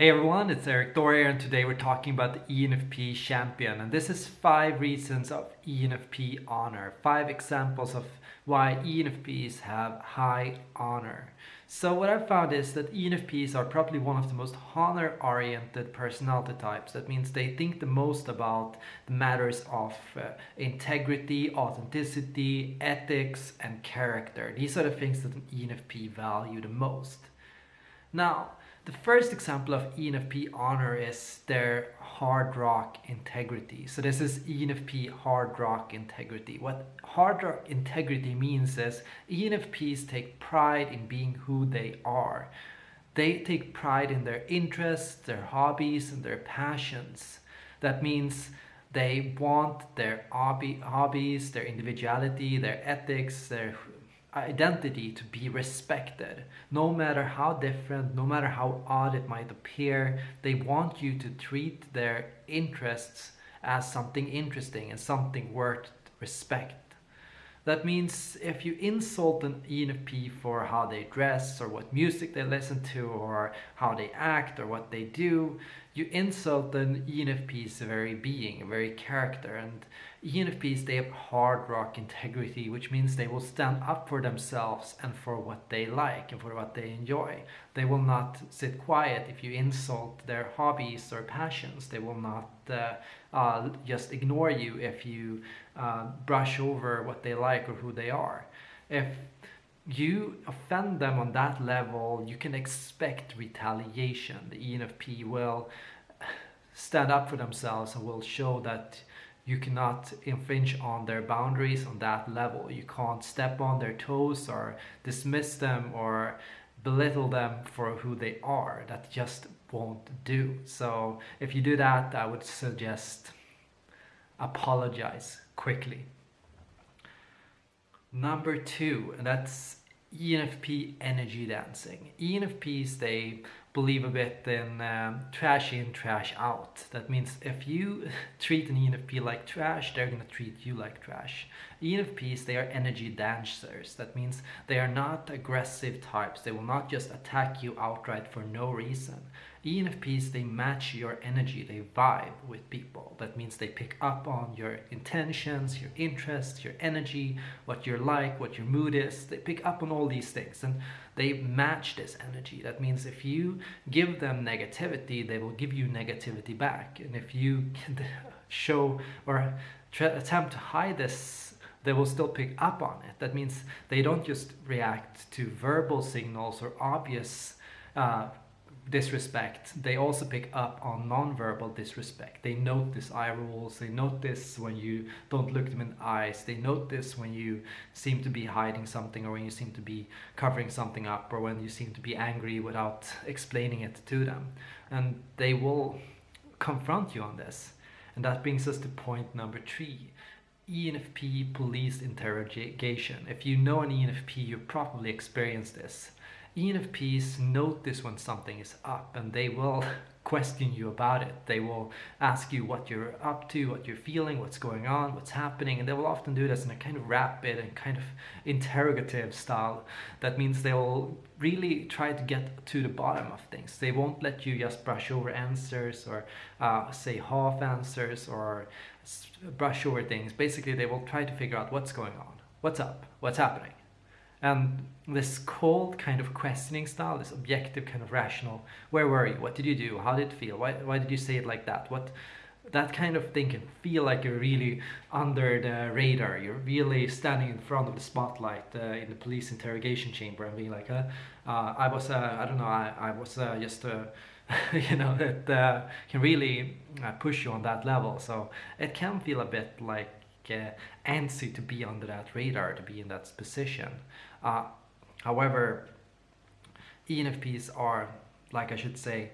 Hey everyone, it's Eric Doria and today we're talking about the ENFP champion and this is five reasons of ENFP honor, five examples of why ENFPs have high honor. So what I've found is that ENFPs are probably one of the most honor-oriented personality types. That means they think the most about the matters of uh, integrity, authenticity, ethics and character. These are the things that an ENFP value the most. Now, the first example of ENFP honor is their hard rock integrity. So this is ENFP hard rock integrity. What hard rock integrity means is ENFPs take pride in being who they are. They take pride in their interests, their hobbies, and their passions. That means they want their hobby, hobbies, their individuality, their ethics, their identity to be respected. No matter how different, no matter how odd it might appear, they want you to treat their interests as something interesting and something worth respect. That means if you insult an ENFP for how they dress or what music they listen to or how they act or what they do, you insult an ENFP's very being, a very character. And ENFPs, they have hard rock integrity, which means they will stand up for themselves and for what they like and for what they enjoy. They will not sit quiet if you insult their hobbies or passions. They will not uh, uh, just ignore you if you uh, brush over what they like or who they are. If you offend them on that level, you can expect retaliation. The ENFP will stand up for themselves and will show that you cannot infringe on their boundaries on that level. You can't step on their toes or dismiss them or belittle them for who they are. That just won't do. So if you do that, I would suggest apologize quickly. Number two, and that's ENFP energy dancing. ENFPs, they believe a bit in um, trash in, trash out. That means if you treat an ENFP like trash, they're to treat you like trash. ENFPs, they are energy dancers. That means they are not aggressive types. They will not just attack you outright for no reason. ENFPs, they match your energy, they vibe with people. That means they pick up on your intentions, your interests, your energy, what you're like, what your mood is. They pick up on all these things and they match this energy. That means if you give them negativity, they will give you negativity back. And if you show or attempt to hide this they will still pick up on it. That means they don't just react to verbal signals or obvious uh, disrespect, they also pick up on non-verbal disrespect. They notice eye rolls, they notice when you don't look them in the eyes, they notice when you seem to be hiding something or when you seem to be covering something up or when you seem to be angry without explaining it to them. And they will confront you on this. And that brings us to point number three. ENFP police interrogation. If you know an ENFP, you probably experienced this. ENFPs notice when something is up and they will question you about it. They will ask you what you're up to, what you're feeling, what's going on, what's happening, and they will often do this in a kind of rapid and kind of interrogative style. That means they will really try to get to the bottom of things. They won't let you just brush over answers or uh, say half answers or brush over things. Basically, they will try to figure out what's going on, what's up, what's happening. And this cold kind of questioning style, this objective kind of rational, where were you? What did you do? How did it feel? Why, why did you say it like that? What that kind of thing can feel like you're really under the radar. You're really standing in front of the spotlight uh, in the police interrogation chamber and being like, uh, uh, I was, uh, I don't know, I, I was uh, just, uh, you know, it can really push you on that level. So it can feel a bit like uh, antsy to be under that radar, to be in that position. Uh, however, ENFPs are, like I should say,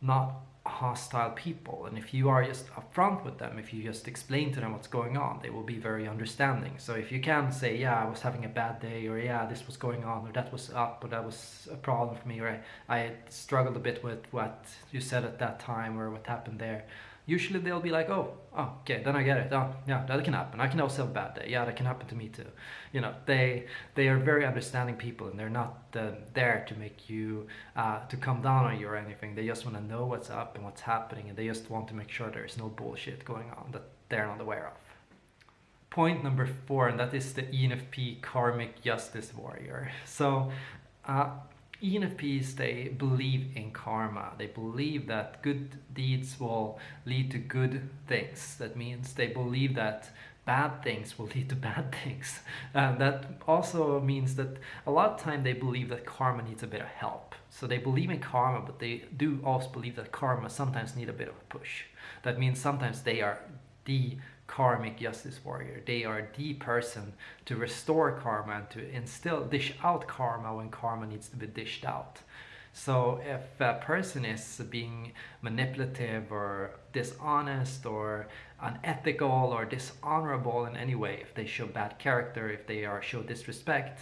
not hostile people and if you are just upfront with them if you just explain to them what's going on they will be very understanding so if you can say yeah i was having a bad day or yeah this was going on or that was up or that was a problem for me or i, I struggled a bit with what you said at that time or what happened there usually they'll be like, oh, oh, okay, then I get it. Oh, yeah, that can happen. I can also have a bad day. Yeah, that can happen to me too. You know, they they are very understanding people, and they're not uh, there to make you uh, to come down on you or anything. They just want to know what's up and what's happening, and they just want to make sure there's no bullshit going on that they're not aware of. Point number four, and that is the ENFP karmic justice warrior. So. Uh, ENFPs, they believe in karma. They believe that good deeds will lead to good things. That means they believe that bad things will lead to bad things. And that also means that a lot of time they believe that karma needs a bit of help. So they believe in karma, but they do also believe that karma sometimes need a bit of a push. That means sometimes they are the karmic justice warrior. They are the person to restore karma and to instill, dish out karma when karma needs to be dished out. So if a person is being manipulative or dishonest or unethical or dishonorable in any way, if they show bad character, if they are show disrespect,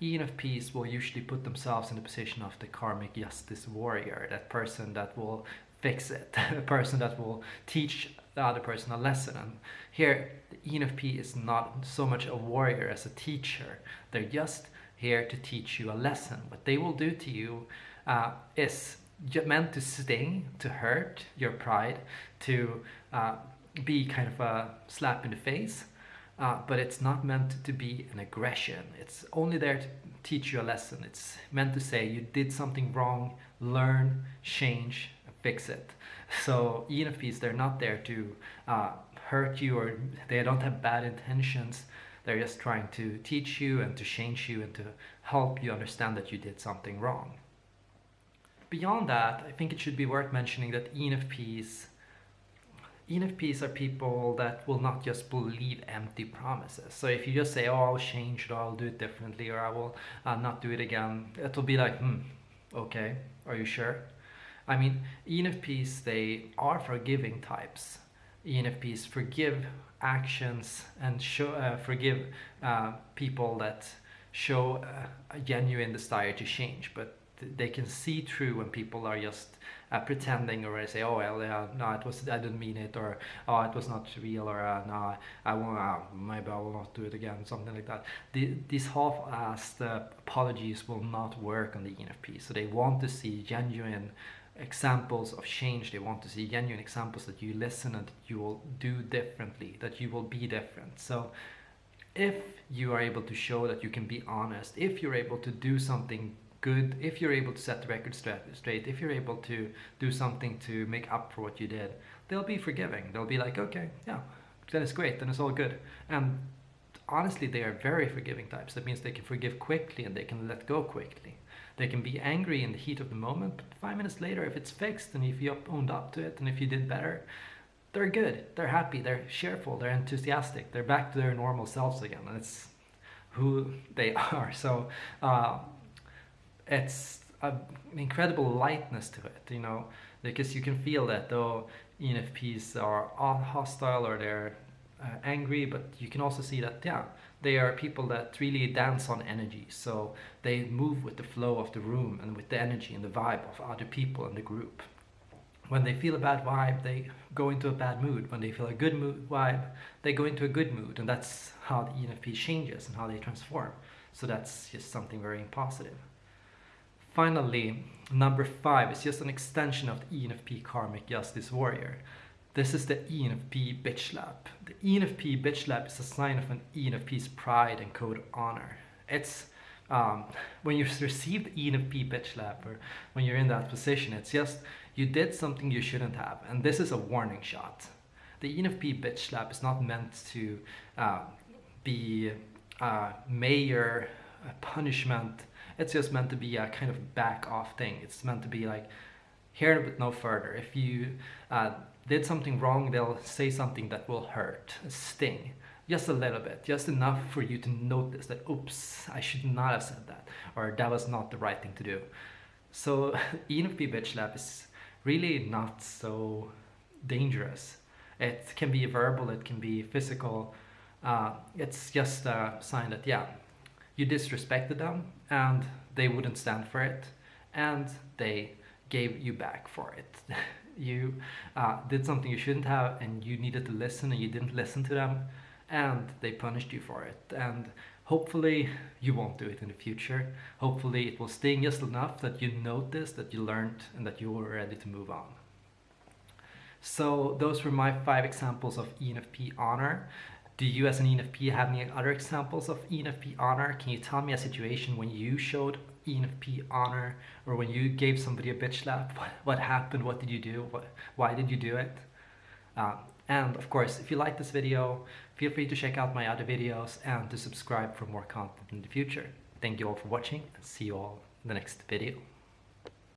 ENFPs will usually put themselves in the position of the karmic justice warrior, that person that will fix it, a person that will teach the other person a lesson. And here, the ENFP is not so much a warrior as a teacher. They're just here to teach you a lesson. What they will do to you uh, is meant to sting, to hurt your pride, to uh, be kind of a slap in the face. Uh, but it's not meant to be an aggression. It's only there to teach you a lesson. It's meant to say you did something wrong, learn, change, fix it. So ENFPs, they're not there to uh, hurt you or they don't have bad intentions. They're just trying to teach you and to change you and to help you understand that you did something wrong. Beyond that, I think it should be worth mentioning that ENFPs ENFPs are people that will not just believe empty promises. So if you just say, oh, I'll change it, or I'll do it differently, or I will uh, not do it again, it'll be like, hmm, okay, are you sure? I mean, ENFPs, they are forgiving types. ENFPs forgive actions and show, uh, forgive uh, people that show uh, a genuine desire to change, but they can see through when people are just uh, pretending or say, oh well, no, it was I didn't mean it, or oh, it was not real, or uh, no, I won't, uh, maybe I will not do it again, something like that. The, these half-assed apologies will not work on the ENFP, so they want to see genuine examples of change. They want to see genuine examples that you listen and you will do differently, that you will be different. So if you are able to show that you can be honest, if you're able to do something good, if you're able to set the record straight, if you're able to do something to make up for what you did, they'll be forgiving. They'll be like, okay, yeah, then it's great, then it's all good. And honestly, they are very forgiving types. That means they can forgive quickly and they can let go quickly. They can be angry in the heat of the moment, but five minutes later, if it's fixed and if you owned up to it and if you did better, they're good, they're happy, they're cheerful, they're enthusiastic, they're back to their normal selves again. And it's who they are. So uh, it's an incredible lightness to it, you know, because you can feel that though ENFPs are hostile or they're uh, angry, but you can also see that, yeah, they are people that really dance on energy. So they move with the flow of the room and with the energy and the vibe of other people in the group. When they feel a bad vibe, they go into a bad mood. When they feel a good mood vibe, they go into a good mood. And that's how the ENFP changes and how they transform. So that's just something very positive. Finally, number five is just an extension of the ENFP Karmic Justice Warrior. This is the ENFP bitch slap. The ENFP bitch slap is a sign of an ENFP's pride and code of honor. It's um, when you receive the ENFP bitch slap or when you're in that position, it's just you did something you shouldn't have. And this is a warning shot. The ENFP bitch slap is not meant to uh, be a major punishment. It's just meant to be a kind of back off thing. It's meant to be like, here but no further. If you uh, did something wrong, they'll say something that will hurt, sting, just a little bit, just enough for you to notice that, oops, I should not have said that, or that was not the right thing to do. So ENFP bitch slap is really not so dangerous. It can be verbal, it can be physical. Uh, it's just a sign that, yeah, you disrespected them and they wouldn't stand for it and they gave you back for it. you uh, did something you shouldn't have and you needed to listen and you didn't listen to them and they punished you for it. And hopefully you won't do it in the future. Hopefully it will sting just enough that you notice, that you learned and that you were ready to move on. So those were my five examples of ENFP honor. Do you as an ENFP have any other examples of ENFP honor? Can you tell me a situation when you showed ENFP honor or when you gave somebody a bitch slap? What, what happened? What did you do? What, why did you do it? Uh, and of course, if you like this video, feel free to check out my other videos and to subscribe for more content in the future. Thank you all for watching and see you all in the next video.